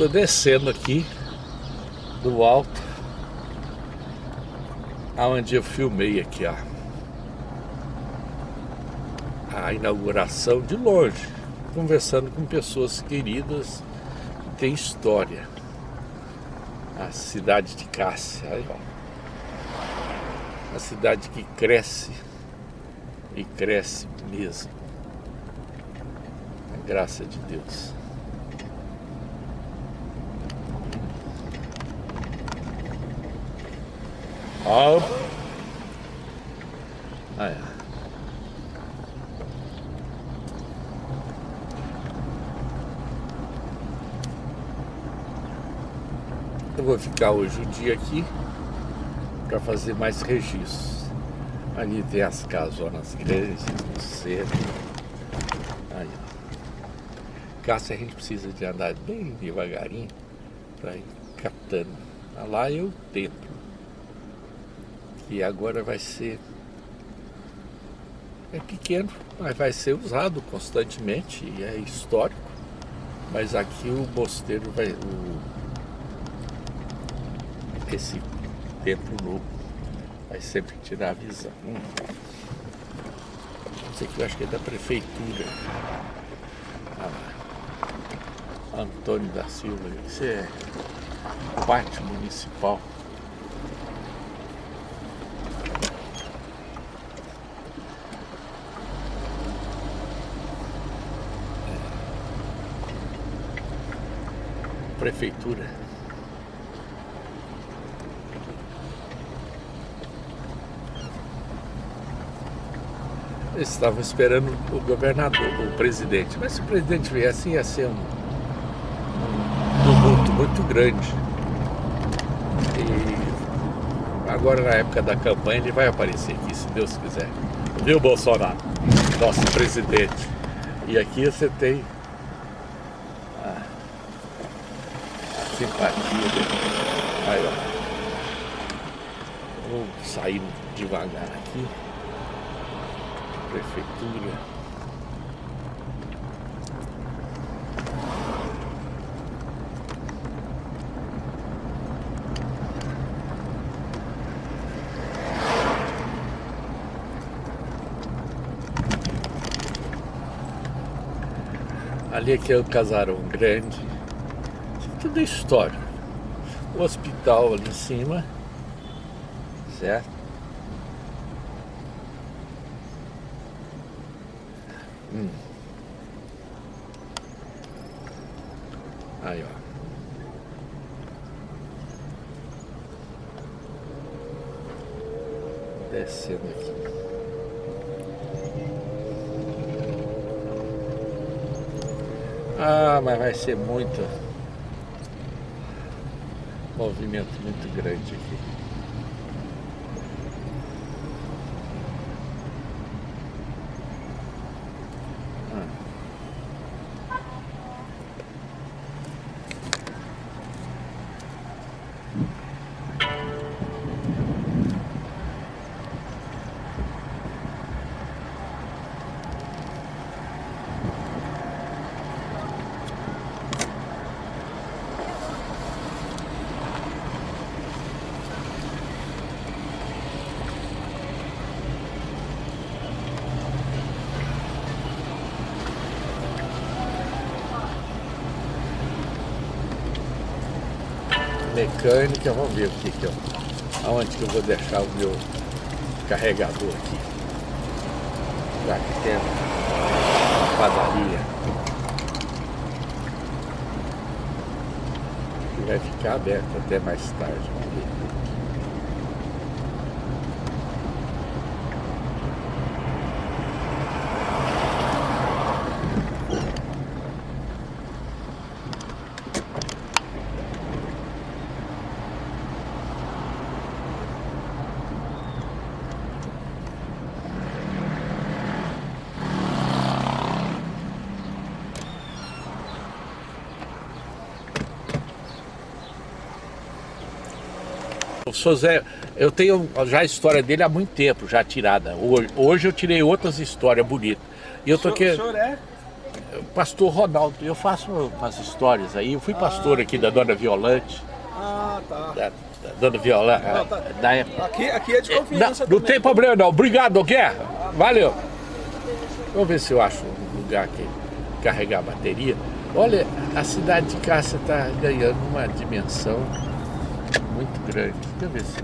Estou descendo aqui do alto aonde eu filmei aqui, ó. A inauguração de longe, conversando com pessoas queridas que têm história. A cidade de Cássia, aí, ó. A cidade que cresce e cresce mesmo. A graça de Deus. Ó. Aí, Eu vou ficar hoje o dia aqui para fazer mais registros. Ali tem as casonas grandes, no centro. Aí, ó. Cássio, a gente precisa de andar bem devagarinho para ir captando. Lá é o templo que agora vai ser é pequeno, mas vai ser usado constantemente e é histórico. Mas aqui o mosteiro vai. O, esse templo novo vai sempre tirar a visão. Hum. Isso aqui eu acho que é da prefeitura. Ah, Antônio da Silva, isso é parte municipal. Prefeitura. Eles estavam esperando o governador, o presidente. Mas se o presidente viesse, ia ser um, um tumulto muito grande. E agora, na época da campanha, ele vai aparecer aqui, se Deus quiser. Viu, Bolsonaro? Nosso presidente. E aqui você tem simpatia. Aí, ó. Vou sair devagar aqui. Prefeitura. Ali aqui é o casarão grande tudo é história. O hospital ali em cima, certo? Hum. Aí, ó. Descendo aqui. Ah, mas vai ser muito movimento muito grande aqui. Mecânica, vamos ver o que que eu, aonde que eu vou deixar o meu carregador aqui. Já que tem a padaria. Que vai ficar aberto até mais tarde, vamos ver. O eu tenho já a história dele há muito tempo, já tirada. Hoje, hoje eu tirei outras histórias bonitas. E eu tô aqui. O senhor é? pastor Ronaldo. Eu faço umas histórias aí. Eu fui pastor ah, aqui da Dona Violante. Ah, tá. Da, da Dona Viola, não, tá. da época. Aqui, aqui é de confiança Não, não tem problema não. Obrigado, Guerra. Valeu. Vamos ver se eu acho um lugar que carregar a bateria. Olha, a cidade de Cássia está ganhando uma dimensão muito grande. Deixa eu ver se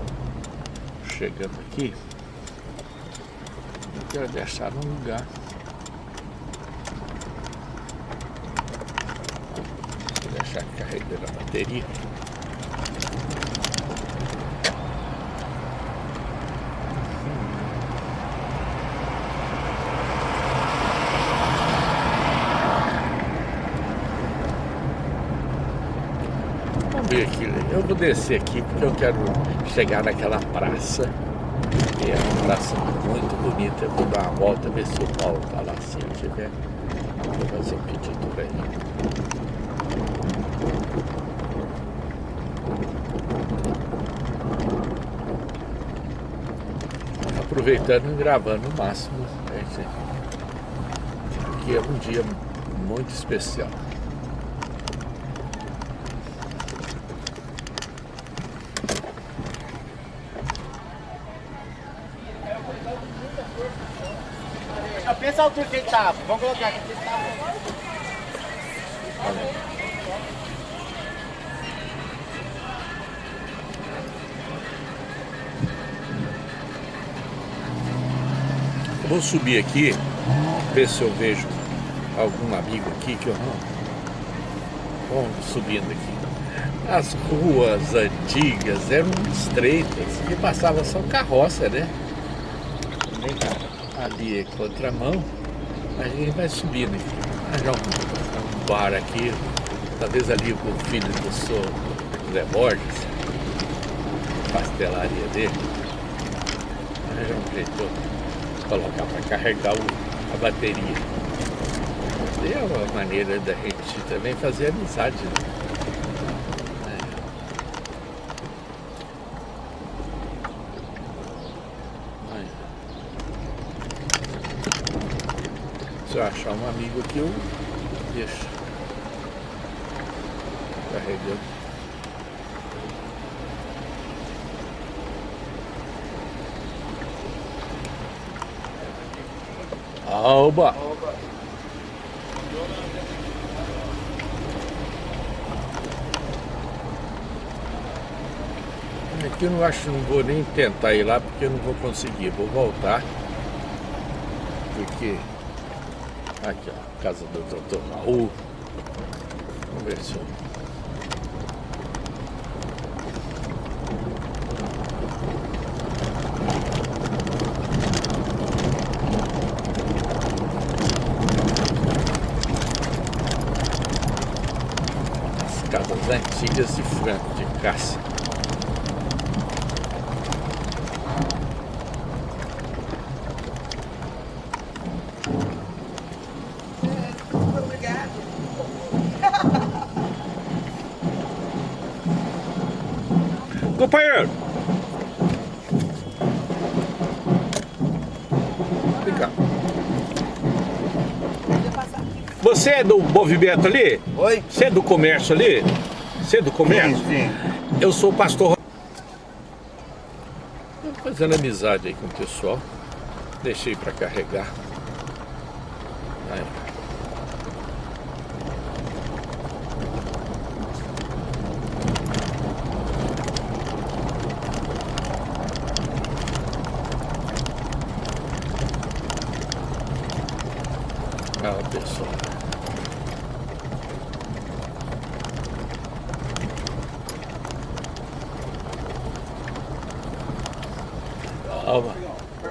chegando aqui. Eu quero deixar num lugar. Vou deixar carregando a bateria. Ver aqui. Eu vou descer aqui porque eu quero chegar naquela praça. É uma praça muito bonita. Eu vou dar uma volta, ver se o Paulo tá lá. Se ele tiver, vou fazer um pedido pra ele. Aproveitando e gravando o máximo. Né, que é um dia muito especial. Pensa a altura que ele tava. Vamos colocar aqui. Eu vou subir aqui, ver se eu vejo algum amigo aqui que eu não. Vamos subindo aqui. As ruas antigas eram estreitas e passava só carroça, né? Vem cá ali é contramão, a gente vai subindo aqui. já um, um bar aqui, talvez ali com o filho do seu Zé Borges, pastelaria dele. já um jeito colocar para carregar o, a bateria. É uma maneira da gente também fazer amizade. Né? Se eu achar um amigo aqui, eu deixo carregando. Alba! Aqui eu não acho, não vou nem tentar ir lá porque eu não vou conseguir, vou voltar. Porque Aqui, ó, casa do doutor Raul. Vamos ver se. As casas antigas de Franco, de Cássia. Companheiro! Vem cá. Você é do movimento ali? Oi? Você é do comércio ali? Você é do comércio? Sim, sim. Eu sou o pastor. Fazendo amizade aí com o pessoal. Deixei para carregar. Aí. Ah, pessoal. Calma.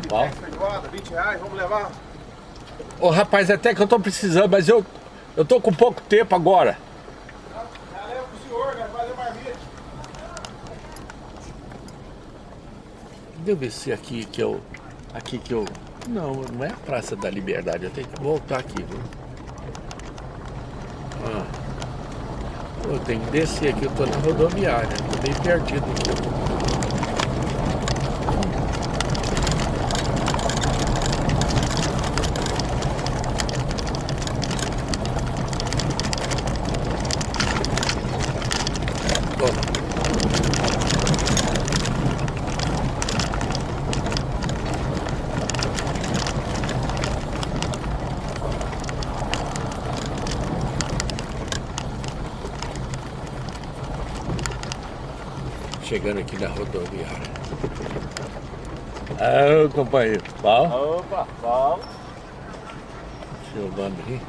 Bom. 20 reais, vamos levar? Ô rapaz, até que eu tô precisando, mas eu, eu tô com pouco tempo agora. Já leva pro senhor? Fazer marmita. Deixa eu ver se aqui que eu. Aqui que eu. Não, não é a Praça da Liberdade, eu tenho que voltar aqui, viu? Ah. Eu tenho que descer aqui, eu tô na rodoviária, tô bem perdido aqui. Chegando aqui na rodoviária. Ah, companheiro. Bom? Opa, bom. Filmando aí.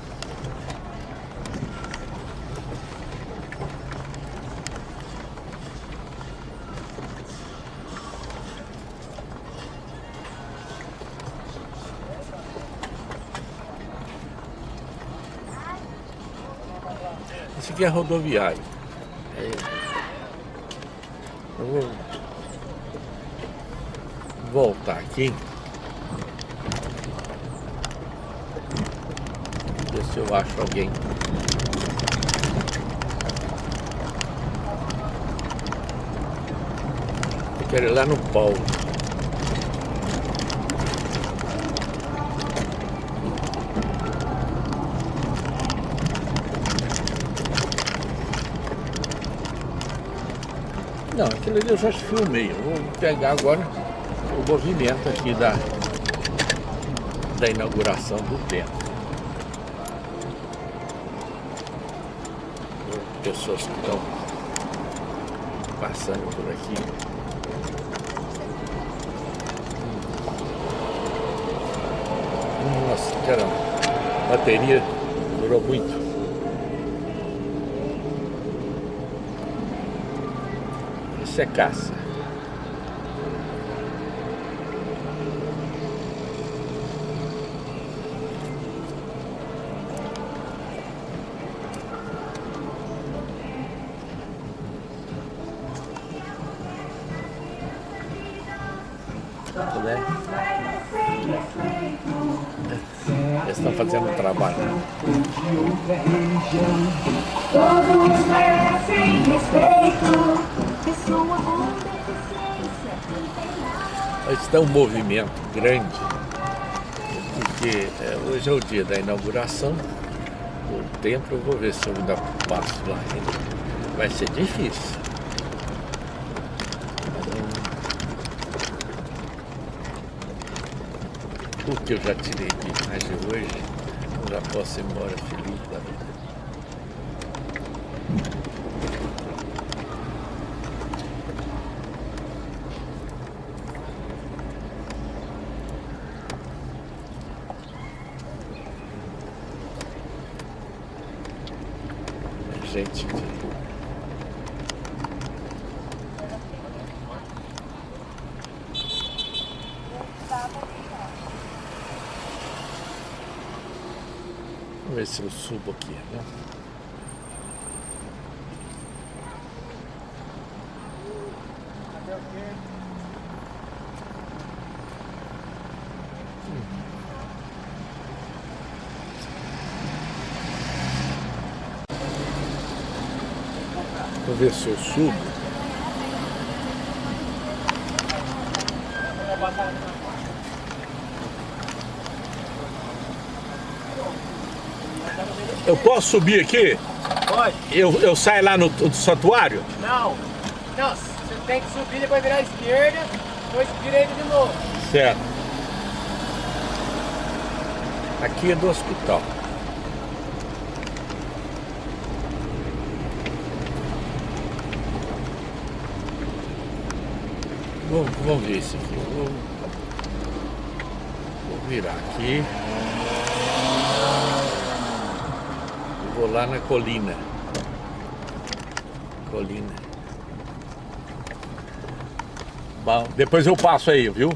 Esse aqui é rodoviário. É. Eu vou voltar aqui. Ver se eu acho alguém. Eu quero ir lá no Paulo. Não, aquilo ali eu já filmei. Eu vou pegar agora movimento aqui da, da inauguração do templo. Pessoas que estão passando por aqui. Nossa, caramba, a bateria durou muito. Isso é caça. Né? Eles estão fazendo um trabalho. região. Todos merecem respeito. Pessoa com deficiência, internada. Isso dá um movimento grande, porque é, hoje é o dia da inauguração do templo. Eu vou ver se eu ainda passo lá. Vai ser difícil. Tudo que eu já tirei de imagem hoje, eu já posso ir embora feliz da vida. Gente de Vamos ver se eu subo aqui, né? Vou ver se eu subo. Eu posso subir aqui? Pode? Eu, eu saio lá no, no santuário? Não. Não, você tem que subir, depois virar à esquerda, depois direita de novo. Certo. Aqui é do hospital. Vamos, vamos ver isso aqui. Vou, vou virar aqui. Eu Vou lá na colina. Colina. Bom, depois eu passo aí, viu?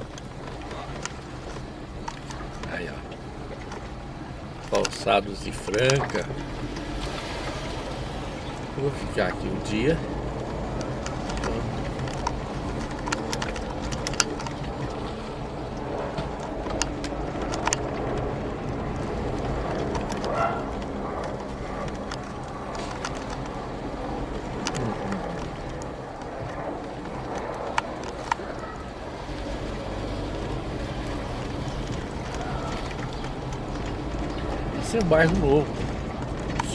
Aí, ó. Calçados de Franca. Vou ficar aqui um dia. esse é um bairro novo,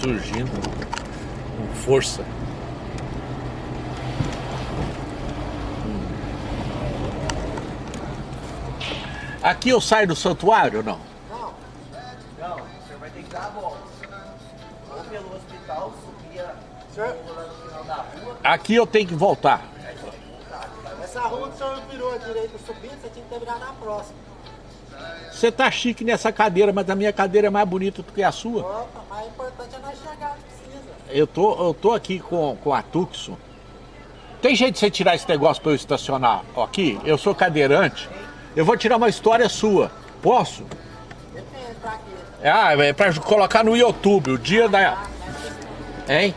surgindo com força. Aqui eu saio do santuário ou não? Não, não, o senhor vai ter que dar a volta. Ou pelo hospital, subir no final da rua. Aqui eu tenho que voltar. Essa rua que o senhor virou à direita subindo, você tinha que terminar na próxima. Você tá chique nessa cadeira, mas a minha cadeira é mais bonita do que a sua. Opa, mas o importante é nós chegar onde precisa. Eu tô, eu tô aqui com, com a Tucson. Tem jeito de você tirar esse negócio para eu estacionar aqui? Eu sou cadeirante. Eu vou tirar uma história sua. Posso? Depende pra quê. Ah, é pra colocar no YouTube, o dia da... Não. Hein?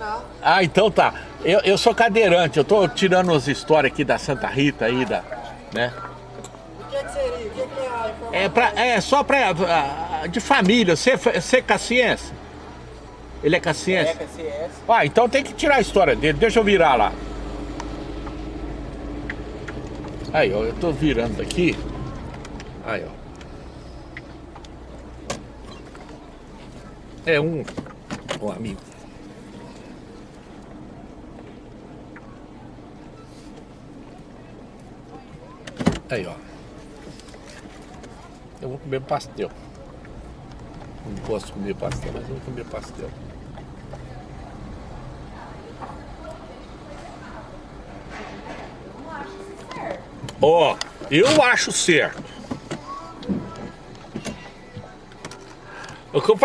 Não. Ah, então tá. Eu, eu sou cadeirante, eu tô tirando as histórias aqui da Santa Rita aí, da, né? É? É, pra, é só pra... ah, de família, você, você é caciense? Ele é caciense? Eca CS. Ah, então tem que tirar a história dele. Deixa eu virar lá. Aí, ó, eu tô virando aqui. Aí, ó. É um, um amigo. Aí, ó. Eu vou comer pastel. Não posso comer pastel, mas eu vou comer pastel. Ó, eu acho certo. O que eu